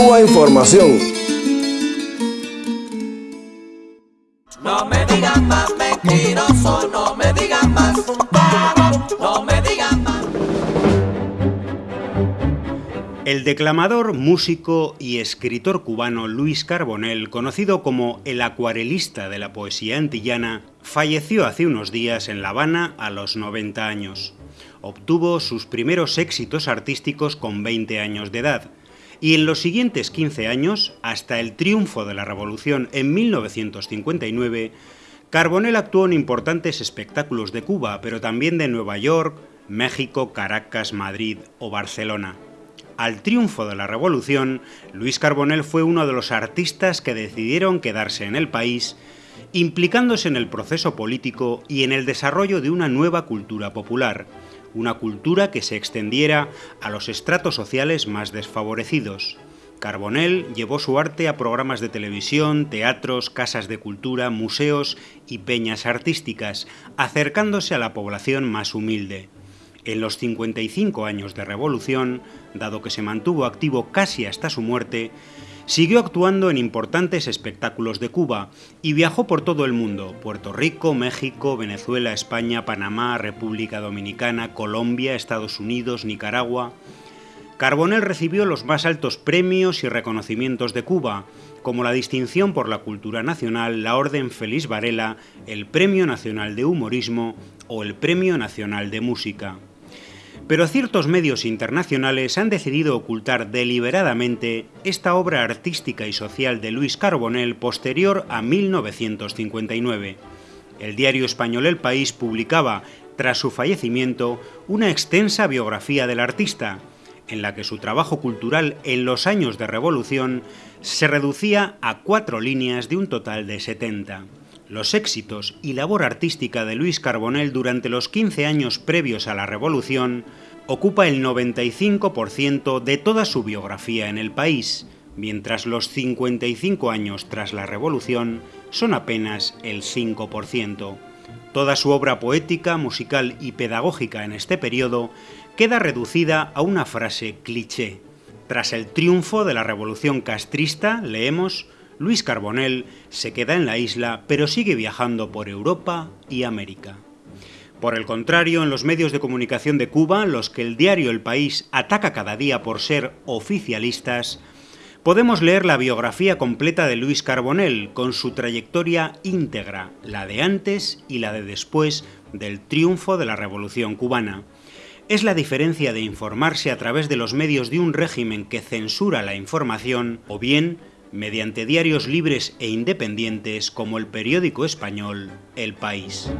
Cuba Información. No me digan más mentiroso, no me digan más, no me digan más. El declamador, músico y escritor cubano Luis Carbonell, conocido como el acuarelista de la poesía antillana, falleció hace unos días en La Habana a los 90 años. Obtuvo sus primeros éxitos artísticos con 20 años de edad, y en los siguientes 15 años, hasta el triunfo de la Revolución en 1959, Carbonell actuó en importantes espectáculos de Cuba, pero también de Nueva York, México, Caracas, Madrid o Barcelona. Al triunfo de la Revolución, Luis Carbonell fue uno de los artistas que decidieron quedarse en el país, implicándose en el proceso político y en el desarrollo de una nueva cultura popular, una cultura que se extendiera a los estratos sociales más desfavorecidos. Carbonell llevó su arte a programas de televisión, teatros, casas de cultura, museos y peñas artísticas, acercándose a la población más humilde. En los 55 años de revolución, dado que se mantuvo activo casi hasta su muerte, Siguió actuando en importantes espectáculos de Cuba y viajó por todo el mundo, Puerto Rico, México, Venezuela, España, Panamá, República Dominicana, Colombia, Estados Unidos, Nicaragua. Carbonell recibió los más altos premios y reconocimientos de Cuba, como la distinción por la cultura nacional, la Orden Feliz Varela, el Premio Nacional de Humorismo o el Premio Nacional de Música pero ciertos medios internacionales han decidido ocultar deliberadamente esta obra artística y social de Luis Carbonell posterior a 1959. El diario español El País publicaba, tras su fallecimiento, una extensa biografía del artista, en la que su trabajo cultural en los años de revolución se reducía a cuatro líneas de un total de 70. Los éxitos y labor artística de Luis Carbonell durante los 15 años previos a la Revolución ocupa el 95% de toda su biografía en el país, mientras los 55 años tras la Revolución son apenas el 5%. Toda su obra poética, musical y pedagógica en este periodo queda reducida a una frase cliché. Tras el triunfo de la Revolución castrista, leemos, Luis Carbonell se queda en la isla pero sigue viajando por Europa y América. Por el contrario, en los medios de comunicación de Cuba, los que el diario El País ataca cada día por ser oficialistas, podemos leer la biografía completa de Luis Carbonell con su trayectoria íntegra, la de antes y la de después del triunfo de la Revolución cubana. Es la diferencia de informarse a través de los medios de un régimen que censura la información o bien mediante diarios libres e independientes como el periódico español El País.